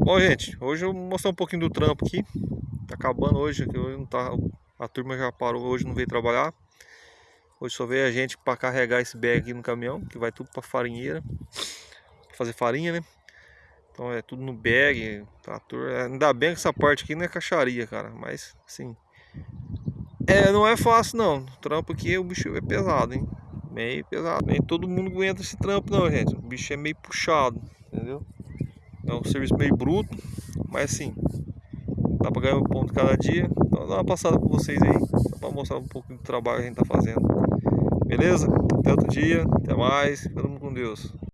Bom, gente, hoje eu vou mostrar um pouquinho do trampo aqui. Tá acabando hoje, hoje não tá, a turma já parou, hoje não veio trabalhar. Hoje só veio a gente para carregar esse bag aqui no caminhão, que vai tudo para farinheira, fazer farinha, né? Então é tudo no bag, trator. É, ainda bem que essa parte aqui não é caixaria, cara, mas assim, é, não é fácil não. O trampo aqui, o bicho é pesado, hein? Meio pesado. Nem todo mundo aguenta esse trampo não, gente. O bicho é meio puxado, entendeu? É um serviço meio bruto, mas assim, dá pra ganhar um ponto cada dia. Então dá uma passada com vocês aí, só pra mostrar um pouco do trabalho que a gente tá fazendo. Beleza? Até outro dia, até mais, todo mundo com Deus.